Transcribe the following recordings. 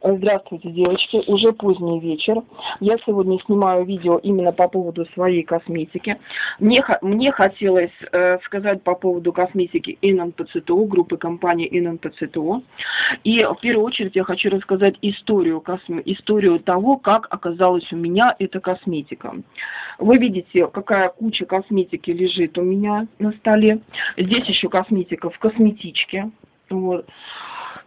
Здравствуйте, девочки. Уже поздний вечер. Я сегодня снимаю видео именно по поводу своей косметики. Мне, мне хотелось э, сказать по поводу косметики ННПЦТО, группы компании ННПЦТО. И в первую очередь я хочу рассказать историю, косме, историю того, как оказалась у меня эта косметика. Вы видите, какая куча косметики лежит у меня на столе. Здесь еще косметика в косметичке. Вот.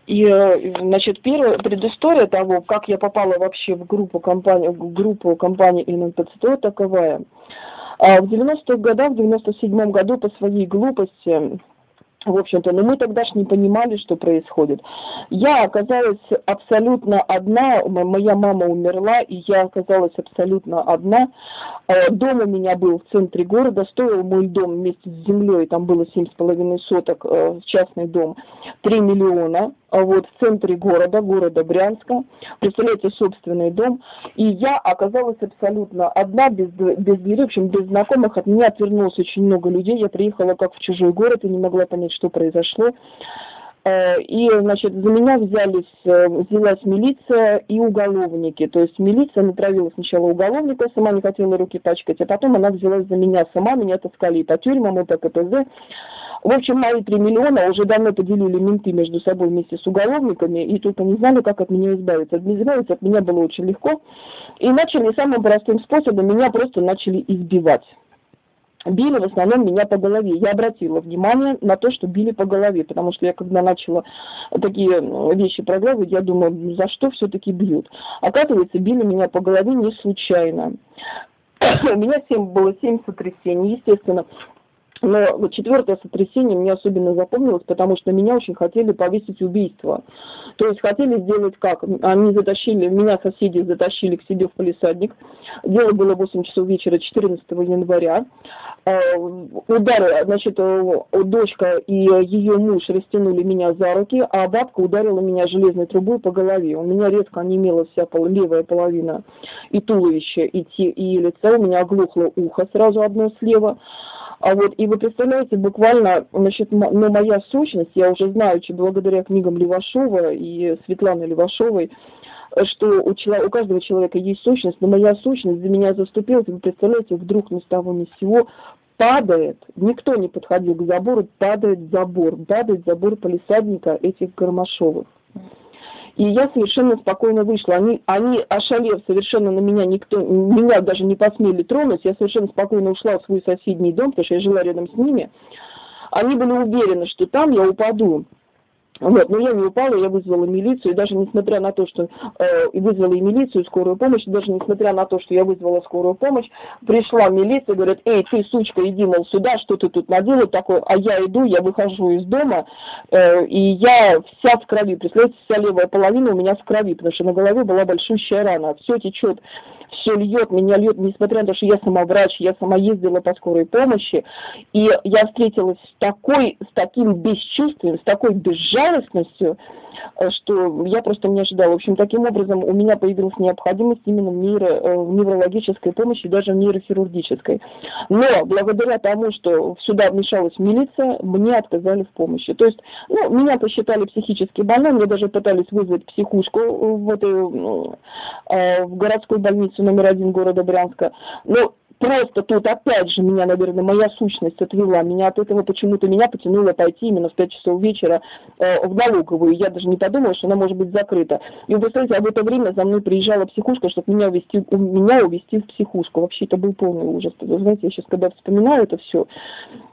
И, э, значит, первая предыстория того, как я попала вообще в группу компании, в группу компании ННПЦТО таковая. А в 90-х годах, в 97-м году по своей глупости в общем-то, но мы тогда же не понимали, что происходит. Я оказалась абсолютно одна, моя мама умерла, и я оказалась абсолютно одна. Э, дом у меня был в центре города, стоил мой дом вместе с землей, там было семь с половиной соток, э, частный дом, 3 миллиона, а вот в центре города, города Брянска. Представляете, собственный дом. И я оказалась абсолютно одна, без, без двери, в общем, без знакомых. От меня отвернулось очень много людей. Я приехала как в чужой город и не могла понять, что произошло. Э, и, значит, за меня взялись, э, взялась милиция и уголовники. То есть милиция натравила сначала уголовника, сама не хотела руки пачкать, а потом она взялась за меня сама, меня таскали и по тюрьмам, и по КПЗ. В общем, мои три миллиона уже давно поделили менты между собой вместе с уголовниками, и только не знали, как от меня избавиться. Избавиться от меня было очень легко. И начали самым простым способом, меня просто начали избивать били в основном меня по голове. Я обратила внимание на то, что били по голове, потому что я когда начала такие вещи проглядывать, я думаю, за что все-таки бьют. Оказывается, били меня по голове не случайно. У меня 7, было семь сотрясений, естественно. Но четвертое сотрясение мне особенно запомнилось, потому что меня очень хотели повесить убийство. То есть хотели сделать как? Они затащили, меня соседи затащили к себе в полисадник. Дело было 8 часов вечера 14 января. Э, удары, значит, э, дочка и ее муж растянули меня за руки, а бабка ударила меня железной трубой по голове. У меня резко онемела вся левая половина и туловища, и, те, и лица. У меня оглохло ухо сразу одно слева. А вот, и вы представляете, буквально, значит, ну, моя сущность, я уже знаю, что благодаря книгам Левашова и Светланы Левашовой, что у, человека, у каждого человека есть сущность, но моя сущность за меня заступилась, вы представляете, вдруг ни с того ни с сего падает, никто не подходил к забору, падает забор, падает забор полисадника этих Гармашовых. И я совершенно спокойно вышла. Они, они ошалев совершенно на меня, никто, меня даже не посмели тронуть. Я совершенно спокойно ушла в свой соседний дом, потому что я жила рядом с ними. Они были уверены, что там я упаду. Вот, но я не упала, я вызвала милицию, и даже несмотря на то, что э, вызвала и милицию, и скорую помощь, даже несмотря на то, что я вызвала скорую помощь, пришла милиция, говорит, эй, ты, сучка, иди, мол, сюда, что ты тут надела такое, а я иду, я выхожу из дома, э, и я вся в крови, представляете, вся левая половина у меня в крови, потому что на голове была большущая рана, все течет все льет, меня льет, несмотря на то, что я сама врач, я сама ездила по скорой помощи, и я встретилась с такой, с таким бесчувствием, с такой безжалостностью, Э, что я просто не ожидала. В общем, таким образом у меня появилась необходимость именно в, нейро, э, в неврологической помощи, даже в нейрохирургической. Но благодаря тому, что сюда вмешалась милиция, мне отказали в помощи. То есть, ну, меня посчитали психически больной, мне даже пытались вызвать психушку в, этой, э, в городской больнице номер один города Брянска. Но Просто тут опять же меня, наверное, моя сущность отвела. Меня от этого почему-то меня потянуло пойти именно в 5 часов вечера э, в налоговую. Я даже не подумала, что она может быть закрыта. И вы представляете, а в это время за мной приезжала психушка, чтобы меня увезти, меня увезти в психушку. Вообще это был полный ужас. Вы знаете, я сейчас когда вспоминаю это все,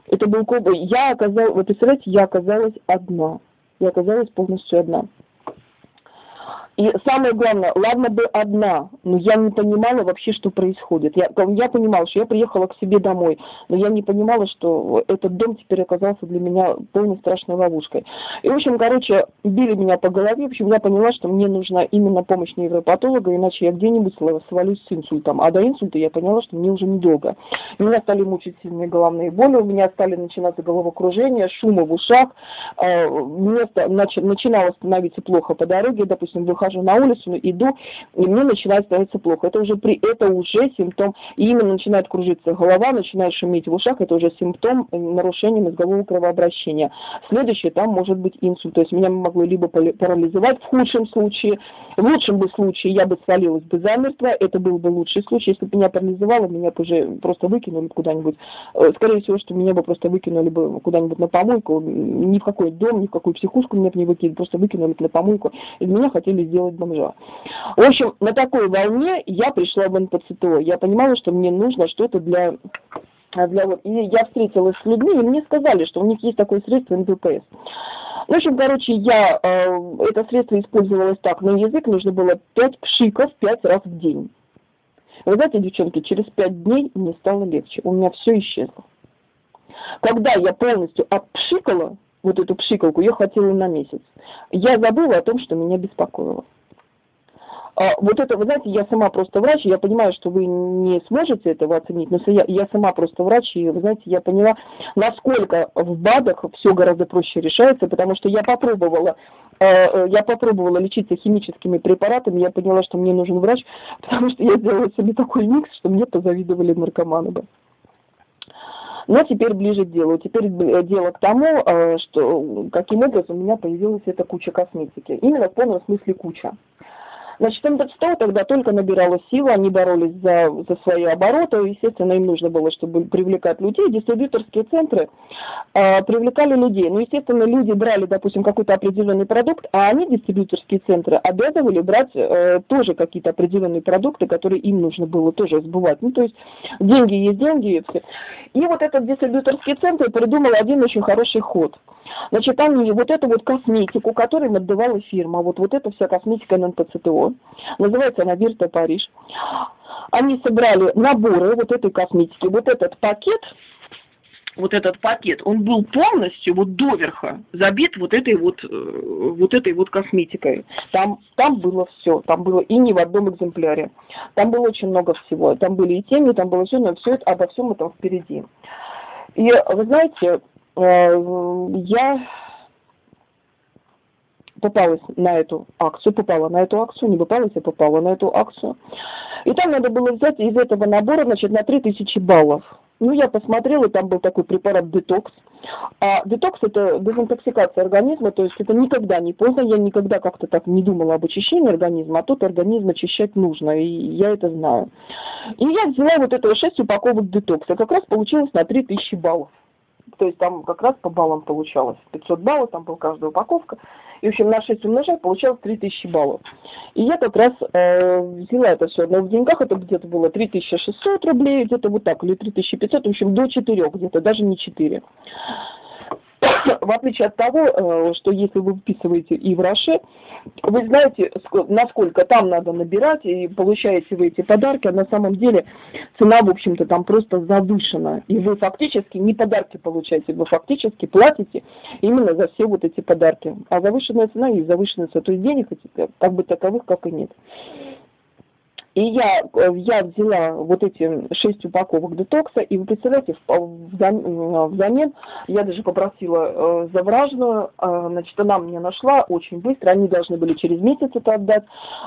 это был я оказалась, вы представляете, я оказалась одна. Я оказалась полностью одна. И самое главное, ладно бы одна, но я не понимала вообще, что происходит. Я, я понимала, что я приехала к себе домой, но я не понимала, что этот дом теперь оказался для меня полной страшной ловушкой. И, в общем, короче, били меня по голове. В общем, я поняла, что мне нужна именно помощь невропатолога, иначе я где-нибудь свалюсь с инсультом. А до инсульта я поняла, что мне уже недолго. Меня стали мучить сильные головные боли, у меня стали начинаться головокружение, шумы в ушах, э, мне начинало становиться плохо по дороге, допустим, выхожу выхожу на улицу, иду, и мне начинает становиться плохо. Это уже, при, это уже симптом, и именно начинает кружиться голова, начинает шуметь в ушах, это уже симптом нарушения мозгового кровообращения. Следующее, там может быть инсульт, то есть меня могло либо парализовать в худшем случае, в лучшем бы случае я бы свалилась бы замертво, это был бы лучший случай, если бы меня парализовало, меня бы уже просто выкинули куда-нибудь, э, скорее всего, что меня бы просто выкинули бы куда-нибудь на помойку, ни в какой дом, ни в какую психушку меня бы не выкинули, просто выкинули на помойку, из меня хотели сделать бомжа. В общем, на такой волне я пришла в НПЦТО, я понимала, что мне нужно что-то для для вот, и я встретилась с людьми, и мне сказали, что у них есть такое средство НППС. В общем, короче, я, э, это средство использовалось так, на язык нужно было 5 пшиков 5 раз в день. Вы знаете, девчонки, через 5 дней мне стало легче, у меня все исчезло. Когда я полностью отпшикала, вот эту пшикалку, я хватило на месяц, я забыла о том, что меня беспокоило. А, вот это, вы знаете, я сама просто врач, я понимаю, что вы не сможете этого оценить, но я, я сама просто врач, и, вы знаете, я поняла, насколько в БАДах все гораздо проще решается, потому что я попробовала, э, э, я попробовала лечиться химическими препаратами, я поняла, что мне нужен врач, потому что я сделала себе такой микс, что мне позавидовали наркоманы бы. Но теперь ближе к делу. Теперь э, дело к тому, что каким образом у меня появилась эта куча косметики. Именно в полном смысле куча. Значит, МД-100 тогда только набирала силы, они боролись за, за свои обороты, естественно, им нужно было, чтобы привлекать людей. Дистрибьюторские центры э, привлекали людей. Ну, естественно, люди брали, допустим, какой-то определенный продукт, а они, дистрибьюторские центры, обязывали брать э, тоже какие-то определенные продукты, которые им нужно было тоже сбывать. Ну, то есть деньги есть деньги. И, вот этот дистрибьюторский центр придумал один очень хороший ход. Значит, они вот эту вот косметику, которую им отдавала фирма, вот, вот эта вся косметика НПЦТО, называется она Вирта Париж. Они собрали наборы вот этой косметики, вот этот пакет, вот этот пакет, он был полностью вот доверха забит вот этой вот, э, вот этой вот косметикой. Там, там было все, там было и не в одном экземпляре. Там было очень много всего. Там были и тени, там было все, но все это, обо всем этом впереди. И вы знаете, э, я попалась на эту акцию, попала на эту акцию, не попалась, а попала на эту акцию. И там надо было взять из этого набора, значит, на 3000 баллов. Ну, я посмотрела, там был такой препарат детокс. А детокс – это дезинтоксикация организма, то есть это никогда не поздно, я никогда как-то так не думала об очищении организма, а тут организм очищать нужно, и я это знаю. И я взяла вот этого 6 упаковок детокса, как раз получилось на 3000 баллов. То есть там как раз по баллам получалось. 500 баллов, там была каждая упаковка. И, в общем, на 6 умножать получалось 3000 баллов. И я как раз э, взяла это все. Но в деньгах это где-то было 3600 рублей, где-то вот так, или 3500, в общем, до 4 где-то, даже не 4. в отличие от того, э, что если вы вписываете и в Роше, вы знаете, насколько там надо набирать, и получаете вы эти подарки, а на самом деле цена, в общем-то, там просто завышена. И вы фактически не подарки получаете, вы фактически платите именно за все вот эти подарки. А завышенная цена и завышенная цена, то есть денег как бы таковых, как и нет. И я, э, я взяла вот эти шесть упаковок детокса, и вы представляете, взамен я даже попросила э, завражную, э, значит, она мне нашла очень быстро, они должны были через месяц это отдать,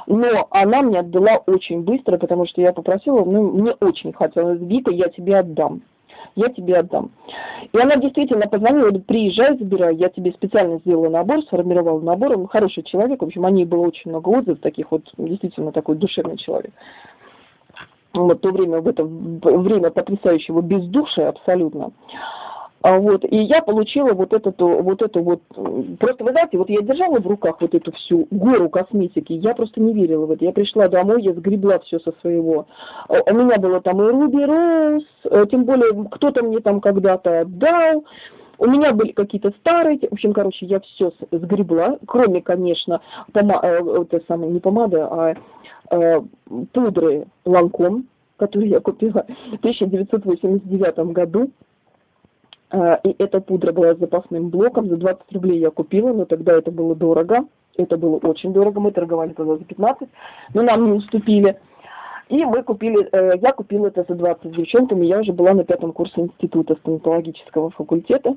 но она мне отдала очень быстро, потому что я попросила, ну, мне очень хотелось, Вика, я тебе отдам я тебе отдам. И она действительно позвонила, говорит, приезжай, забирай, я тебе специально сделала набор, сформировала набор, он хороший человек, в общем, о ней было очень много отзывов, таких вот, действительно такой душевный человек. Вот то время, в это время потрясающего бездушия абсолютно. А вот, и я получила вот эту, вот эту вот, просто вы знаете, вот я держала в руках вот эту всю гору косметики, я просто не верила в это. Я пришла домой, я сгребла все со своего. А, у меня было там и Руби Роуз, э, тем более кто-то мне там когда-то отдал. У меня были какие-то старые, в общем, короче, я все сгребла, кроме, конечно, пома э, это самое, не помада, а э, пудры Ланком, которые я купила в 1989 году. А, и эта пудра была с запасным блоком, за 20 рублей я купила, но тогда это было дорого, это было очень дорого, мы торговали тогда за 15, но нам не уступили. И мы купили, э, я купила это за 20 с девчонками, я уже была на пятом курсе института стоматологического факультета,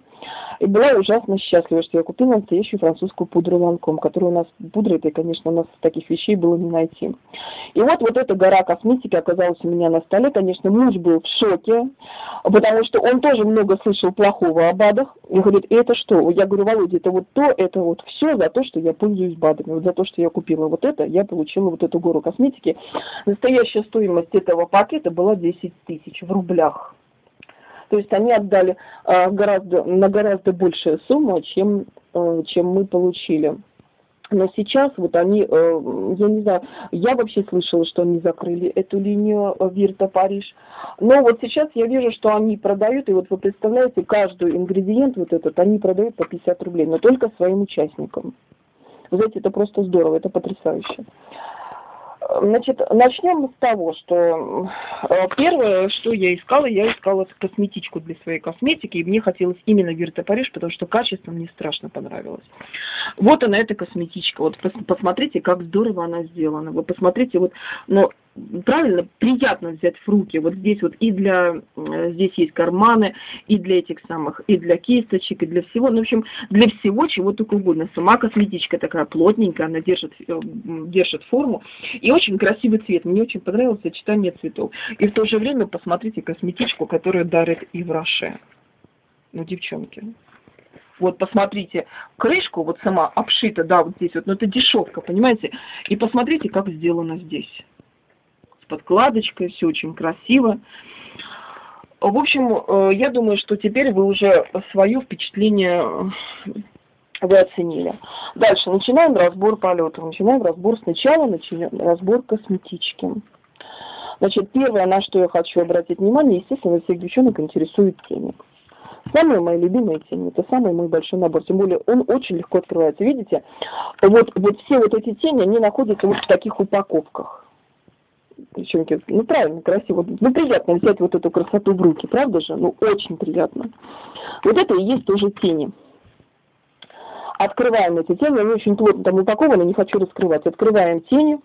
и была ужасно счастлива, что я купила настоящую французскую пудру Ланком, которую у нас, пудра это, конечно, у нас таких вещей было не найти. И вот, вот эта гора косметики оказалась у меня на столе, конечно, муж был в шоке, потому что он тоже много слышал плохого о БАДах, и говорит, это что? Я говорю, Володя, это вот то, это вот все за то, что я пользуюсь БАДами, вот за то, что я купила вот это, я получила вот эту гору косметики. Настоящая стоимость этого пакета была 10 тысяч в рублях. То есть они отдали э, гораздо, на гораздо большую сумму, чем, э, чем мы получили. Но сейчас вот они, э, я не знаю, я вообще слышала, что они закрыли эту линию Вирта Париж. Но вот сейчас я вижу, что они продают, и вот вы представляете, каждый ингредиент вот этот, они продают по 50 рублей, но только своим участникам. Вы знаете, это просто здорово, это потрясающе. Значит, начнем с того, что э, первое, что я искала, я искала косметичку для своей косметики, и мне хотелось именно Вирта Париж, потому что качество мне страшно понравилось. Вот она, эта косметичка. Вот посмотрите, как здорово она сделана. Вы посмотрите, вот, но правильно, приятно взять в руки. Вот здесь вот и для, э, здесь есть карманы, и для этих самых, и для кисточек, и для всего. Ну, в общем, для всего, чего только угодно. Сама косметичка такая плотненькая, она держит, э, держит форму. И очень красивый цвет. Мне очень понравилось сочетание цветов. И в то же время посмотрите косметичку, которую дарит Ивраше. Ну, девчонки. Вот посмотрите, крышку вот сама обшита, да, вот здесь вот, но это дешевка, понимаете? И посмотрите, как сделано здесь подкладочкой, все очень красиво. В общем, э, я думаю, что теперь вы уже свое впечатление э, вы оценили. Дальше начинаем разбор полетов. Начинаем разбор сначала, начинаем разбор косметички. Значит, первое, на что я хочу обратить внимание, естественно, всех девчонок интересует тени. Самые мои любимые тени, это самый мой большой набор, тем более он очень легко открывается. Видите, вот, вот все вот эти тени, они находятся вот в таких упаковках девчонки, ну правильно, красиво. Ну приятно взять вот эту красоту в руки, правда же? Ну очень приятно. Вот это и есть тоже тени. Открываем эти тени, они очень плотно там упакованы, не хочу раскрывать. Открываем тени.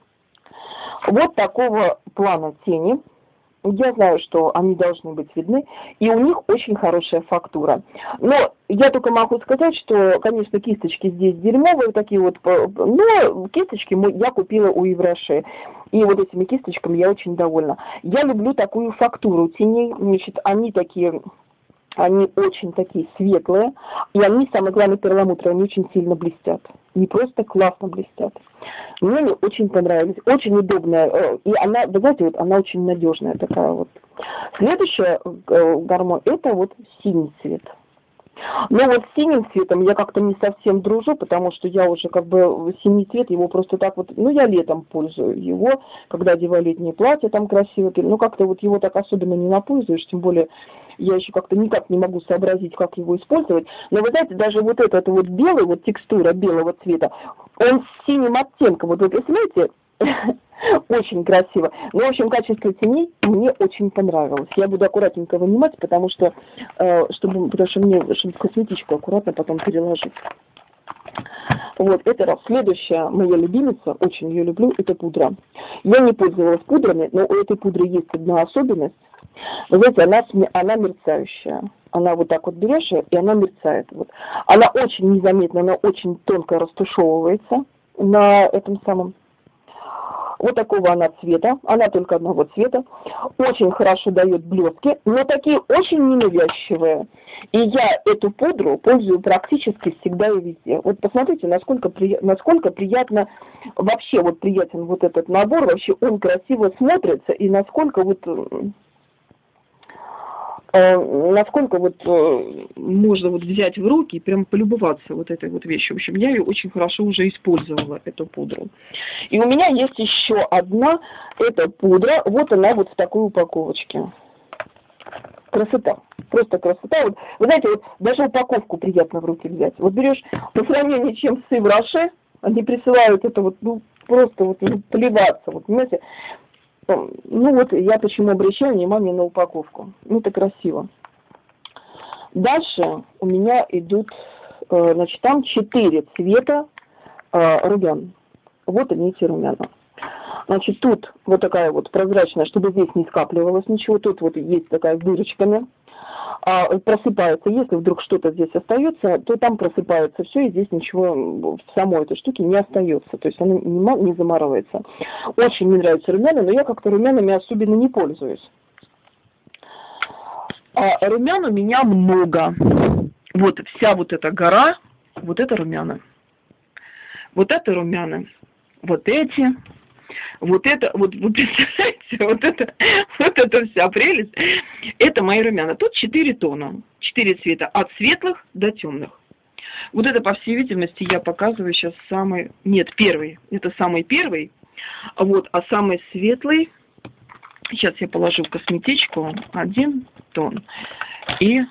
Вот такого плана тени. Я знаю, что они должны быть видны, и у них очень хорошая фактура. Но я только могу сказать, что, конечно, кисточки здесь дерьмовые, такие вот, но кисточки я купила у Евроши. И вот этими кисточками я очень довольна. Я люблю такую фактуру теней, значит, они такие они очень такие светлые, и они, самое главное, перламутровые, они очень сильно блестят. Не просто классно блестят. Мне очень понравились, очень удобная, э, и она, вы знаете, вот она очень надежная такая вот. Следующая э, гармон, это вот синий цвет. Но вот с синим цветом я как-то не совсем дружу, потому что я уже как бы синий цвет, его просто так вот, ну я летом пользую его, когда одеваю летнее платье, там красиво, ну как-то вот его так особенно не напользуешь, тем более я еще как-то никак не могу сообразить, как его использовать. Но вы знаете, даже вот этот вот белый, вот текстура белого цвета, он с синим оттенком, вот вы представляете, очень красиво. Ну, в общем, качество теней мне очень понравилось. Я буду аккуратненько вынимать, потому что, э, чтобы, потому что мне чтобы косметичку аккуратно потом переложить. Вот, это раз. Следующая моя любимица, очень ее люблю, это пудра. Я не пользовалась пудрами, но у этой пудры есть одна особенность. Вы знаете, она, она мерцающая. Она вот так вот берешь, и она мерцает. Вот. Она очень незаметна, она очень тонко растушевывается на этом самом вот такого она цвета, она только одного цвета, очень хорошо дает блестки, но такие очень ненавязчивые. И я эту пудру пользую практически всегда и везде. Вот посмотрите, насколько, при... насколько приятно, вообще вот приятен вот этот набор, вообще он красиво смотрится, и насколько вот насколько вот э, можно вот взять в руки и прям полюбоваться вот этой вот вещью. В общем, я ее очень хорошо уже использовала, эту пудру. И у меня есть еще одна, эта пудра, вот она вот в такой упаковочке. Красота, просто красота. Вот, вы знаете, вот даже упаковку приятно в руки взять. Вот берешь по сравнению чем с Ивраше, они присылают это вот, ну, просто вот ну, плеваться, вот, понимаете, ну вот я почему обращаю внимание на упаковку. Ну это красиво. Дальше у меня идут, э, значит, там четыре цвета э, румян. Вот они эти румяна. Значит, тут вот такая вот прозрачная, чтобы здесь не скапливалось ничего. Тут вот есть такая с дырочками. А, просыпается. Если вдруг что-то здесь остается, то там просыпается все, и здесь ничего в самой этой штуке не остается. То есть она не, замарывается. Очень мне нравятся румяна, но я как-то румянами особенно не пользуюсь. А румян у меня много. Вот вся вот эта гора, вот это румяна. Вот это румяна. Вот эти, вот это, вот вы представляете, вот это, вот это вся прелесть, это мои румяна. Тут четыре тона, четыре цвета, от светлых до темных. Вот это, по всей видимости, я показываю сейчас самый, нет, первый, это самый первый, вот, а самый светлый, сейчас я положу в косметичку, один тон, и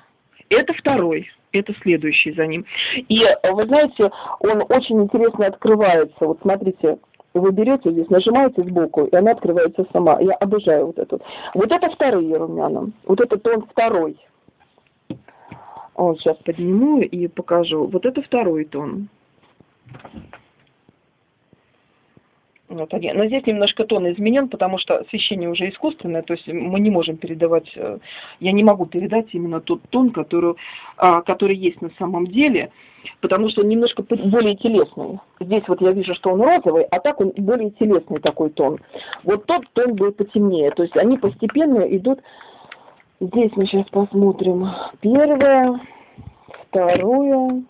это второй, это следующий за ним. И вы знаете, он очень интересно открывается. Вот смотрите, вы берете здесь, нажимаете сбоку, и она открывается сама. Я обожаю вот эту. Вот это вторые румяна. Вот это тон второй. Вот сейчас подниму и покажу. Вот это второй тон. Вот один. Но здесь немножко тон изменен, потому что освещение уже искусственное, то есть мы не можем передавать, э, я не могу передать именно тот тон, который, а, который есть на самом деле, потому что он немножко более телесный. Здесь вот я вижу, что он розовый, а так он более телесный такой тон. Вот тот тон был потемнее, то есть они постепенно идут, здесь мы сейчас посмотрим, первое, второе,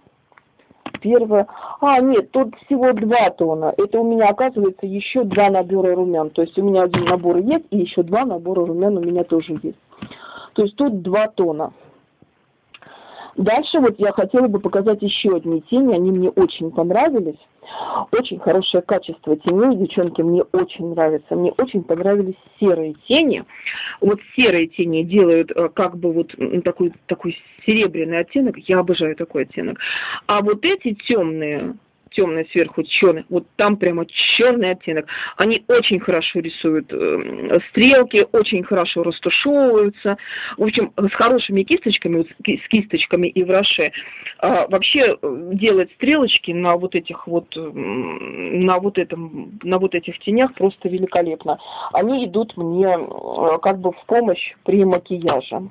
первое. А, нет, тут всего два тона. Это у меня, оказывается, еще два набора румян. То есть у меня один набор есть, и еще два набора румян у меня тоже есть. То есть тут два тона. Дальше вот я хотела бы показать еще одни тени, они мне очень понравились. Очень хорошее качество теней, девчонки, мне очень нравится. Мне очень понравились серые тени. Вот серые тени делают э, как бы вот такой, такой серебряный оттенок. Я обожаю такой оттенок. А вот эти темные, темный сверху черный, вот там прямо черный оттенок. Они очень хорошо рисуют э, стрелки, очень хорошо растушевываются. В общем, с хорошими кисточками, вот, с кисточками и в роше, э, вообще э, делать стрелочки на вот этих вот, на вот этом, на вот этих тенях просто великолепно. Они идут мне э, как бы в помощь при макияже.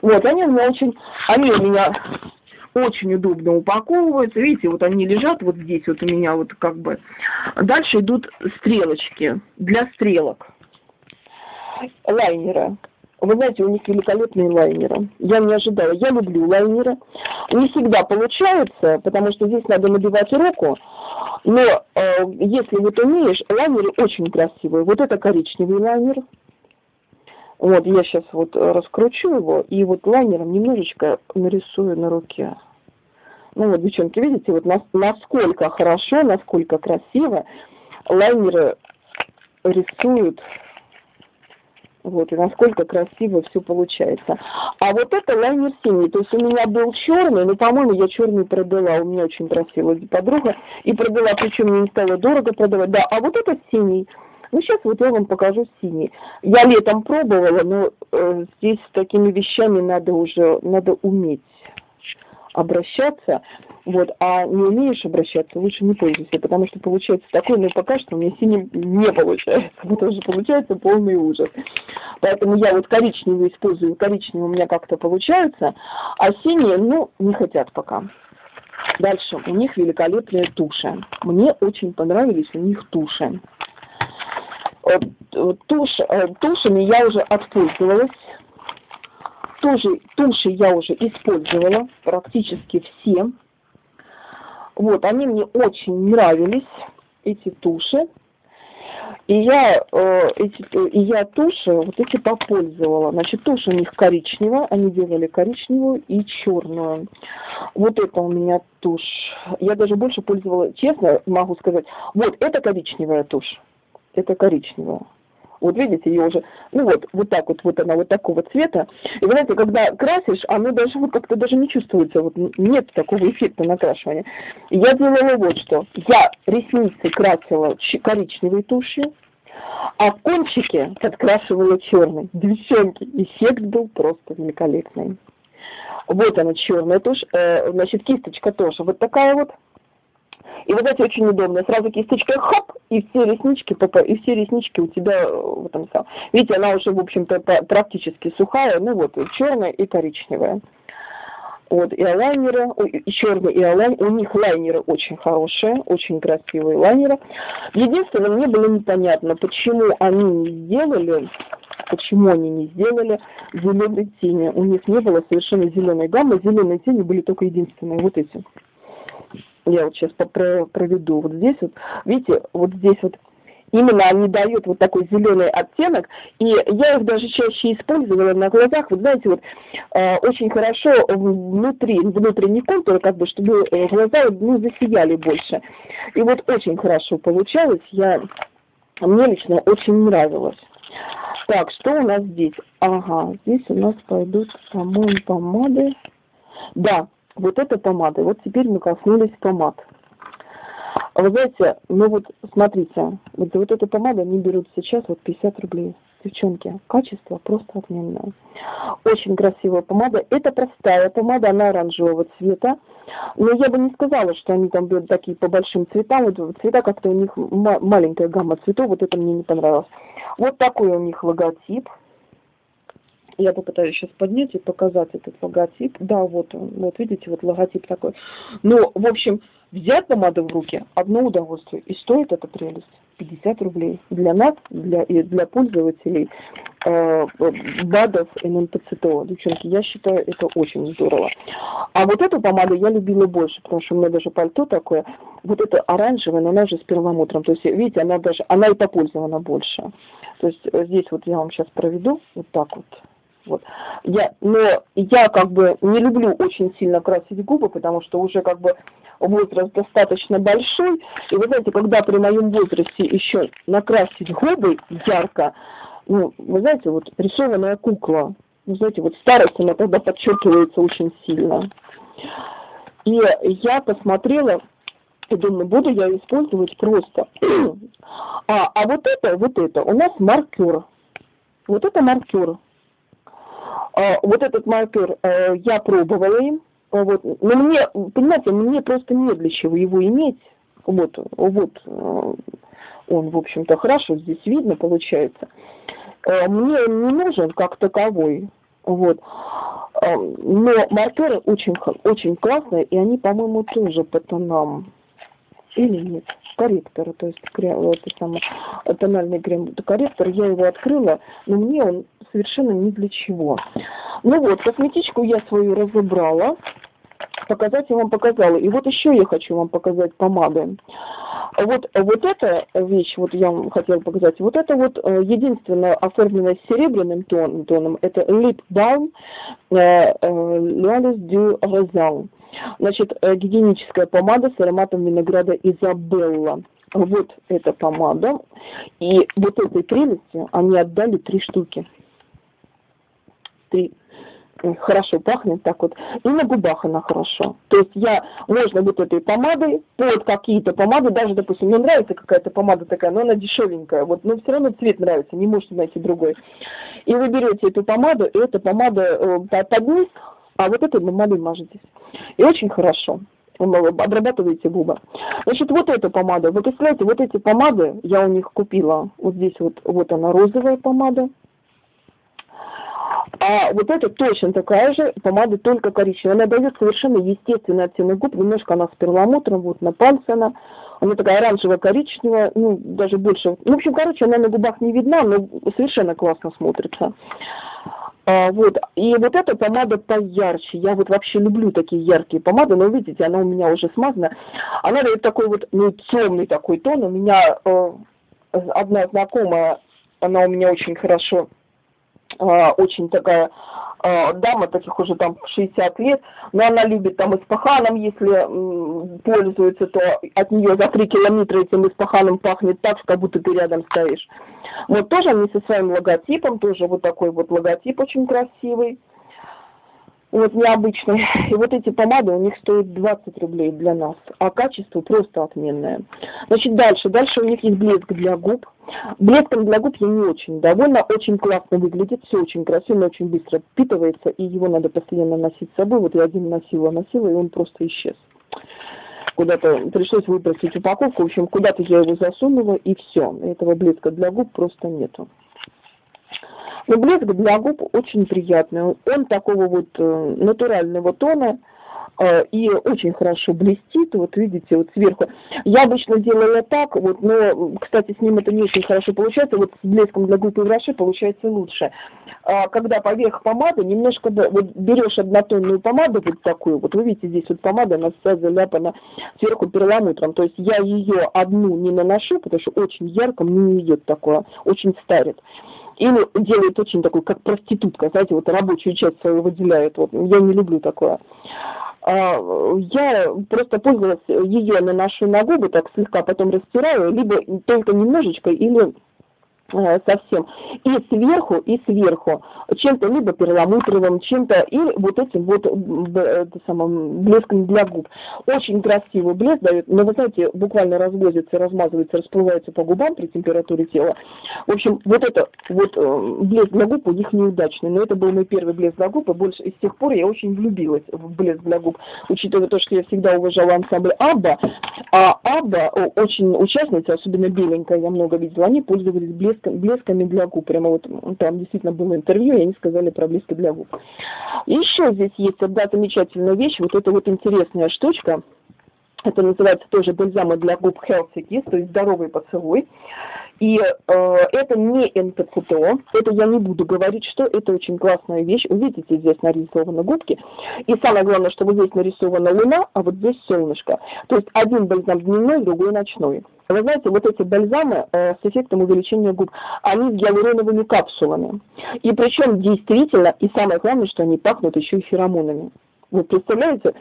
Вот, они у меня очень, они у меня очень удобно упаковываются. Видите, вот они лежат вот здесь вот у меня вот как бы. Дальше идут стрелочки для стрелок. Лайнеры. Вы знаете, у них великолепные лайнеры. Я не ожидала. Я люблю лайнеры. Не всегда получается, потому что здесь надо набивать руку. Но э, если вот умеешь, лайнеры очень красивые. Вот это коричневый лайнер. Вот, я сейчас вот раскручу его, и вот лайнером немножечко нарисую на руке. Ну вот, девчонки, видите, вот насколько хорошо, насколько красиво лайнеры рисуют. Вот, и насколько красиво все получается. А вот это лайнер синий. То есть у меня был черный, но, по-моему, я черный продала. У меня очень просила подруга. И продала, причем мне не стало дорого продавать. Да, а вот этот синий. Ну, сейчас вот я вам покажу синий. Я летом пробовала, но э, здесь с такими вещами надо уже, надо уметь обращаться, вот, а не умеешь обращаться, лучше не пользуйся, потому что получается такой, ну, пока что у меня синий не получается, потому что получается полный ужас. Поэтому я вот коричневый использую, коричневый у меня как-то получается, а синие, ну, не хотят пока. Дальше, у них великолепные туши. Мне очень понравились у них туши. Тушь, э, тушами я уже отпользовалась тоже, туши я уже использовала, практически все. Вот, они мне очень нравились, эти туши. И я, э, эти, и я туши вот эти попользовала. Значит, тушь у них коричневая, они делали коричневую и черную. Вот это у меня тушь. Я даже больше пользовала, честно могу сказать, вот это коричневая тушь. Это коричневая. Вот видите, ее уже, ну вот, вот так вот, вот она вот такого цвета. И вы знаете, когда красишь, оно даже вот как-то даже не чувствуется, вот нет такого эффекта накрашивания. Я делала вот что. Я ресницы красила коричневой тушью, а кончики подкрашивала черной. Девчонки, эффект был просто великолепный. Вот она черная тушь, э, значит, кисточка тоже вот такая вот И вот эти очень удобно. Сразу кисточкой хоп, и все реснички, и все реснички у тебя э, в этом самом. Видите, она уже, в общем-то, практически сухая, ну вот, черная и коричневая. Вот, и лайнеры, и черный, и лайн, у них лайнеры очень хорошие, очень красивые лайнеры. Единственное, мне было непонятно, почему они не сделали, почему они не сделали зеленой тени. У них не было совершенно зеленой гаммы, зеленые тени были только единственные, вот эти. Я вот сейчас проведу. Вот здесь вот, видите, вот здесь вот именно они дают вот такой зеленый оттенок, и я их даже чаще использовала на глазах, вот знаете, вот э, очень хорошо внутри, внутренний контур, как бы, чтобы э, глаза ну, засияли больше. И вот очень хорошо получалось, я, мне лично очень нравилось. Так, что у нас здесь? Ага, здесь у нас пойдут, по-моему, помады. Да, вот это помада. Вот теперь мы коснулись помад. А вы знаете, ну вот смотрите, вот вот эту помаду они берут сейчас вот 50 рублей. Девчонки, качество просто отменное. Очень красивая помада. Это простая помада, она оранжевого цвета. Но я бы не сказала, что они там берут такие по большим цветам. Вот цвета как-то у них маленькая гамма цветов, вот это мне не понравилось. Вот такой у них логотип. Я попытаюсь сейчас поднять и показать этот логотип. Да, вот он, вот видите, вот логотип такой. Ну, в общем, взять помаду в руки – одно удовольствие. И стоит эта прелесть 50 рублей. Для нас, для, и для пользователей э, БАДов ННПЦТО. Девчонки, я считаю, это очень здорово. А вот эту помаду я любила больше, потому что у меня даже пальто такое. Вот это оранжевое, но она же с перламутром. То есть, видите, она даже, она и попользована больше. То есть, здесь вот я вам сейчас проведу вот так вот. Вот. Я, но я как бы не люблю очень сильно красить губы, потому что уже как бы возраст достаточно большой. И вы знаете, когда при моем возрасте еще накрасить губы ярко, ну, вы знаете, вот рисованная кукла, вы знаете, вот старость, она тогда подчеркивается очень сильно. И я посмотрела, и думаю, буду я использовать просто. а, а вот это, вот это, у нас маркер. Вот это маркер. А, вот этот маркер э, я пробовала им, вот. Но мне, понимаете, мне просто не для чего его иметь. Вот, вот э, он, в общем-то, хорошо здесь видно получается. Э, мне не нужен как таковой. Вот. Но маркеры очень, очень классные, и они, по-моему, тоже по тонам. Или нет? корректора, то есть это самое, тональный крем корректор, я его открыла, но мне он совершенно ни для чего. Ну вот, косметичку я свою разобрала, показать я вам показала. И вот еще я хочу вам показать помады. Вот, вот эта вещь, вот я вам хотела показать, вот это вот э, единственное оформленное серебряным тон, тоном, это Lip Balm э, L'Alice du Rosal. Значит, э, гигиеническая помада с ароматом винограда Изабелла. Вот эта помада. И вот этой прелести они отдали три штуки. Три хорошо пахнет так вот, и на губах она хорошо. То есть я, можно вот этой помадой, под какие-то помады, даже, допустим, мне нравится какая-то помада такая, но она дешевенькая, вот, но все равно цвет нравится, не можете найти другой. И вы берете эту помаду, и эта помада э, под а вот этой помадой мажетесь. И очень хорошо обрабатываете губы. Значит, вот эта помада. Вы представляете, вот эти помады я у них купила. Вот здесь вот, вот она розовая помада. А вот это точно такая же помада, только коричневая. Она дает совершенно естественный оттенок губ. Немножко она с перламутром, вот на пальце она. Она такая оранжево-коричневая, ну, даже больше. Ну, в общем, короче, она на губах не видна, но совершенно классно смотрится. А, вот. И вот эта помада поярче. Я вот вообще люблю такие яркие помады, но видите, она у меня уже смазана. Она дает такой вот, ну, темный такой тон. У меня э, одна знакомая, она у меня очень хорошо очень такая э, дама, таких уже там 60 лет, но она любит там испаханом, если э, пользуется, то от нее за 3 километра этим испаханом пахнет так, как будто ты рядом стоишь. Вот тоже они со своим логотипом, тоже вот такой вот логотип очень красивый вот необычный. И вот эти помады у них стоят 20 рублей для нас, а качество просто отменное. Значит, дальше. Дальше у них есть блеск для губ. Блеском для губ я не очень довольна, очень классно выглядит, все очень красиво, очень быстро впитывается, и его надо постоянно носить с собой. Вот я один носила, носила, и он просто исчез. куда-то пришлось выбросить упаковку. В общем, куда-то я его засунула, и все. Этого блеска для губ просто нету. Но блеск для губ очень приятный. Он такого вот э, натурального тона, Э, и очень хорошо блестит, вот видите, вот сверху. Я обычно делала так, вот, но, кстати, с ним это не очень хорошо получается, вот с блеском для губ и броши получается лучше. А, когда поверх помады немножко, вот берешь однотонную помаду вот такую, вот вы видите, здесь вот помада, она вся заляпана сверху перламутром, то есть я ее одну не наношу, потому что очень ярко, мне не идет такое, очень старит или делает очень такой, как проститутка, знаете, вот рабочую часть свою выделяет. Вот я не люблю такое. А, я просто пользовалась ее наношу на губы, так слегка потом растираю, либо только немножечко, или Э, совсем. И сверху, и сверху. Чем-то либо перламутровым, чем-то, и вот этим вот это самым, блеском для губ. Очень красивый блеск дает, но вы знаете, буквально развозится, размазывается, расплывается по губам при температуре тела. В общем, вот это вот э, блеск для губ у них неудачный, но это был мой первый блеск для губ, и больше и с тех пор я очень влюбилась в блеск для губ, учитывая то, что я всегда уважала ансамбль Абба, а Абба, очень участницы, особенно беленькая, я много видела, они пользовались блеском блеск, блесками для губ. Прямо вот там действительно было интервью, и они сказали про блески для губ. Еще здесь есть одна замечательная вещь, вот эта вот интересная штучка. Это называется тоже бальзамы для губ Healthy Kiss, то есть здоровый поцелуй. И э, это не НПЦТО, это я не буду говорить, что это очень классная вещь. Увидите, здесь нарисованы губки. И самое главное, что вот здесь нарисована луна, а вот здесь солнышко. То есть один бальзам дневной, другой ночной. Вы знаете, вот эти бальзамы э, с эффектом увеличения губ, они с гиалуроновыми капсулами. И причем действительно, и самое главное, что они пахнут еще и феромонами. Вы представляете?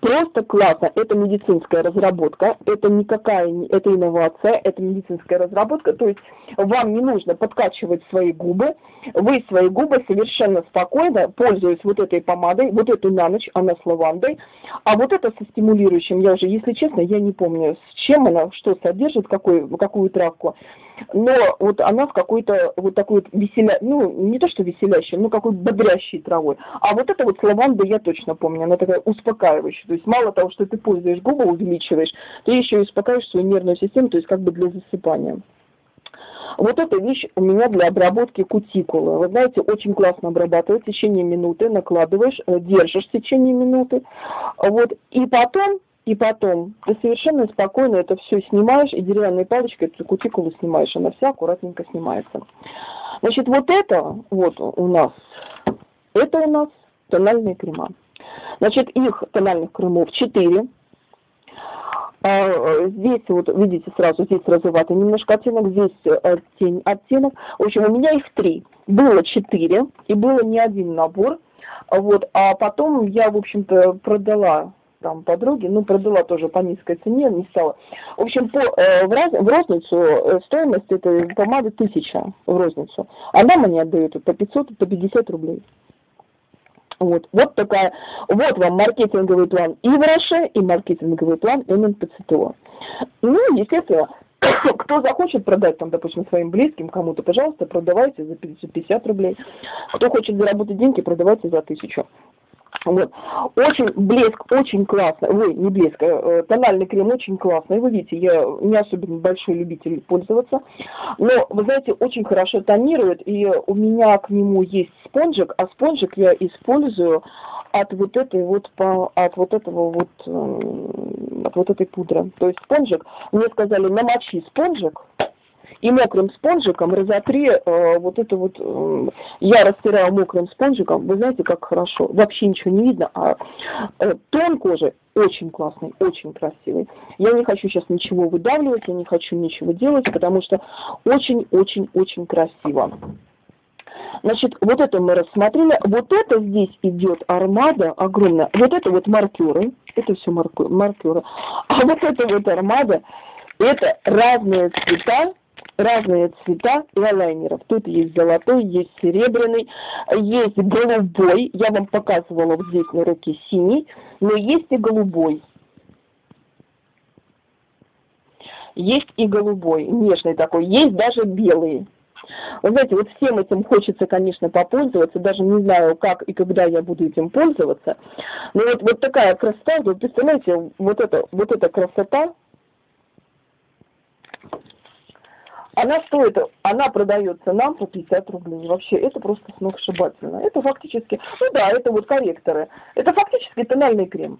Просто классно. Это медицинская разработка, это никакая, это инновация, это медицинская разработка. То есть вам не нужно подкачивать свои губы. Вы свои губы совершенно спокойно, пользуясь вот этой помадой, вот эту на ночь, она с лавандой, а вот это со стимулирующим, я уже, если честно, я не помню, с чем она, что содержит, какой, какую травку но вот она в какой-то вот такой вот веселя, ну, не то что веселящей, но какой бодрящей травой. А вот это вот с лавандой я точно помню, она такая успокаивающая. То есть мало того, что ты пользуешь губы, увеличиваешь, ты еще и успокаиваешь свою нервную систему, то есть как бы для засыпания. Вот эта вещь у меня для обработки кутикулы. Вы знаете, очень классно обрабатывать в течение минуты, накладываешь, э, держишь в течение минуты. Вот. И потом и потом ты совершенно спокойно это все снимаешь, и деревянной палочкой эту кутикулу снимаешь, она вся аккуратненько снимается. Значит, вот это вот у нас, это у нас тональные крема. Значит, их тональных кремов 4. А, здесь вот, видите, сразу здесь розоватый немножко оттенок, здесь э, тень оттенок. В общем, у меня их три. Было четыре, и было не один набор. Вот, а потом я, в общем-то, продала там подруги, ну, продала тоже по низкой цене, не стала. В общем, по, э, в, раз, в розницу э, стоимость этой помады тысяча в розницу. Она мне отдает по 500, по 50 рублей. Вот, вот такая, вот вам маркетинговый план и в Роше, и маркетинговый план МНПЦТО. Ну, естественно, кто захочет продать, там, допустим, своим близким кому-то, пожалуйста, продавайте за 550 рублей. Кто хочет заработать деньги, продавайте за тысячу. Вот. Очень блеск, очень классно. Ой, не блеск, э, тональный крем очень классный. Вы видите, я не особенно большой любитель пользоваться. Но, вы знаете, очень хорошо тонирует. И у меня к нему есть спонжик, а спонжик я использую от вот этой вот, от вот этого вот, э, от вот этой пудры. То есть спонжик, мне сказали, намочи спонжик, и мокрым спонжиком разотри э, вот это вот, э, я растираю мокрым спонжиком, вы знаете, как хорошо, вообще ничего не видно, а э, тон кожи очень классный, очень красивый. Я не хочу сейчас ничего выдавливать, я не хочу ничего делать, потому что очень-очень-очень красиво. Значит, вот это мы рассмотрели. Вот это здесь идет армада огромная. Вот это вот маркеры. Это все маркеры. А вот это вот армада, это разные цвета разные цвета лайнеров. Тут есть золотой, есть серебряный, есть голубой. Я вам показывала вот здесь на руке синий, но есть и голубой. Есть и голубой, нежный такой. Есть даже белый. Вы знаете, вот всем этим хочется, конечно, попользоваться, даже не знаю, как и когда я буду этим пользоваться. Но вот, вот такая красота, вы представляете, вот, это, вот эта красота, она стоит, она продается нам по 50 рублей. Вообще, это просто сногсшибательно. Это фактически, ну да, это вот корректоры. Это фактически тональный крем.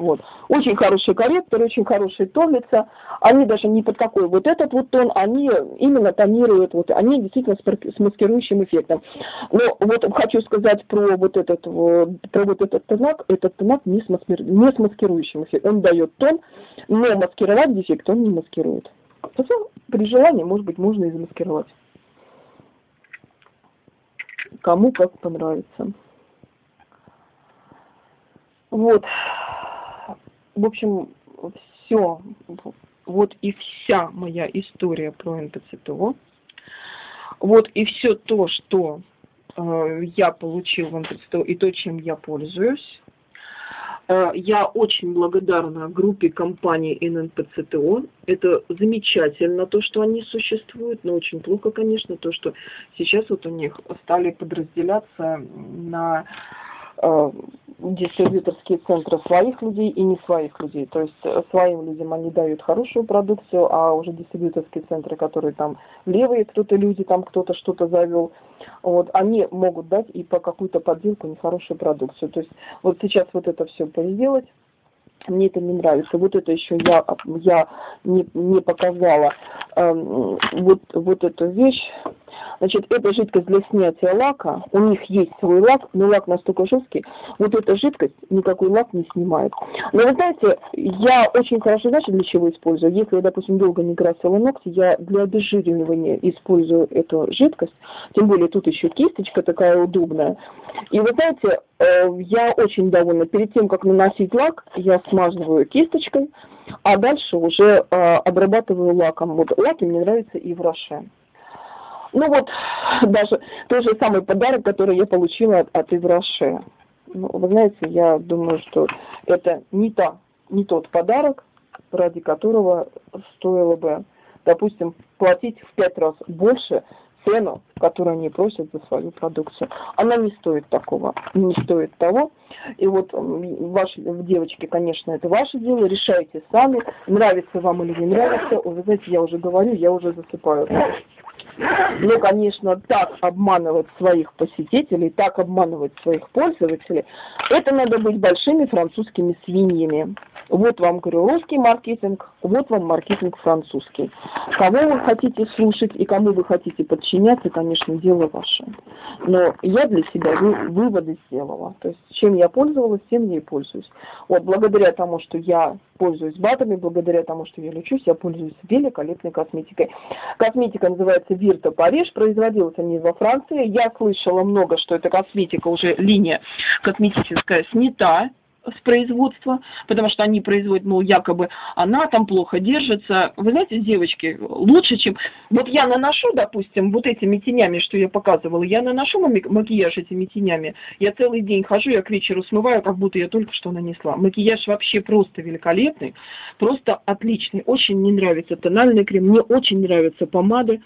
Вот. Очень хороший корректор, очень хороший тонится. Они даже не под какой вот этот вот тон, они именно тонируют, вот, они действительно с маскирующим эффектом. Но вот хочу сказать про вот этот, про вот этот тонак, этот тонак не с, маскир, не с маскирующим эффектом. Он дает тон, но маскировать дефект он не маскирует. При желании, может быть, можно и замаскировать. Кому как понравится. Вот. В общем, все. Вот и вся моя история про НПЦТО. Вот и все то, что э, я получил в НПЦТО и то, чем я пользуюсь. Э, я очень благодарна группе компании ННПЦТО. Это замечательно, то, что они существуют, но очень плохо, конечно, то, что сейчас вот у них стали подразделяться на э, дистрибьюторские центры своих людей и не своих людей. То есть э, своим людям они дают хорошую продукцию, а уже дистрибьюторские центры, которые там левые кто-то люди, там кто-то что-то завел, вот, они могут дать и по какую-то подделку нехорошую продукцию. То есть вот сейчас вот это все переделать, мне это не нравится. Вот это еще я, я не, не показала. Эм, вот, вот эту вещь. Значит, это жидкость для снятия лака. У них есть свой лак, но лак настолько жесткий. Вот эта жидкость никакой лак не снимает. Но вы знаете, я очень хорошо, знаете, для чего использую? Если я, допустим, долго не красила ногти, я для обезжиривания использую эту жидкость. Тем более тут еще кисточка такая удобная. И вы знаете, э, я очень довольна. Перед тем, как наносить лак, я смазываю кисточкой, а дальше уже э, обрабатываю лаком. Вот лаки мне нравятся Ив Роше. Ну вот, даже тот же самый подарок, который я получила от, от Ивраше. Ну, вы знаете, я думаю, что это не, та, не тот подарок, ради которого стоило бы, допустим, платить в пять раз больше цену, которую они просят за свою продукцию. Она не стоит такого, не стоит того. И вот ваши девочки, конечно, это ваше дело, решайте сами, нравится вам или не нравится. Вы знаете, я уже говорю, я уже засыпаю. Но, конечно, так обманывать своих посетителей, так обманывать своих пользователей, это надо быть большими французскими свиньями. Вот вам, говорю, русский маркетинг, вот вам маркетинг французский. Кого вы хотите слушать и кому вы хотите подчиняться, конечно, дело ваше. Но я для себя выводы сделала. То есть, чем я пользовалась, тем я и пользуюсь. Вот, благодаря тому, что я пользуюсь БАДами, благодаря тому, что я лечусь, я пользуюсь великолепной косметикой. Косметика называется Вирта Париж, производилась они во Франции. Я слышала много, что эта косметика уже линия косметическая снята с производства, потому что они производят, ну, якобы она там плохо держится. Вы знаете, девочки, лучше, чем... Вот я наношу, допустим, вот этими тенями, что я показывала, я наношу макияж этими тенями, я целый день хожу, я к вечеру смываю, как будто я только что нанесла. Макияж вообще просто великолепный, просто отличный. Очень мне нравится тональный крем, мне очень нравятся помады.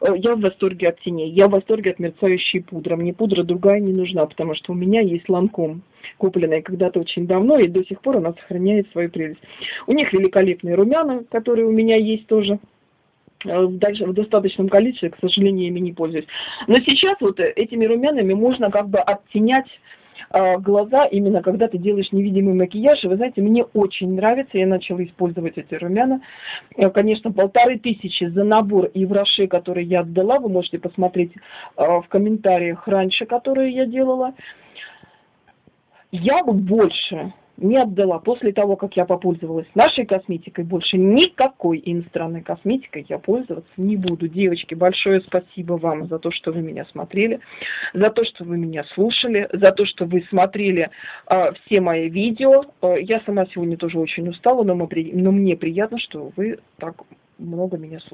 Э, я в восторге от теней, я в восторге от мерцающей пудры. Мне пудра другая не нужна, потому что у меня есть ланком купленная когда-то очень давно, и до сих пор она сохраняет свою прелесть. У них великолепные румяна, которые у меня есть тоже э, дальше в достаточном количестве, к сожалению, ими не пользуюсь. Но сейчас вот этими румянами можно как бы оттенять э, глаза, именно когда ты делаешь невидимый макияж. И вы знаете, мне очень нравится, я начала использовать эти румяна. Э, конечно, полторы тысячи за набор и в Роше, который я отдала, вы можете посмотреть в комментариях раньше, которые я делала я бы больше не отдала после того, как я попользовалась нашей косметикой, больше никакой иностранной косметикой я пользоваться не буду. Девочки, большое спасибо вам за то, что вы меня смотрели, за то, что вы меня слушали, за то, что вы смотрели э, все мои видео. Э, я сама сегодня тоже очень устала, но, мы, но мне приятно, что вы так много меня слушали.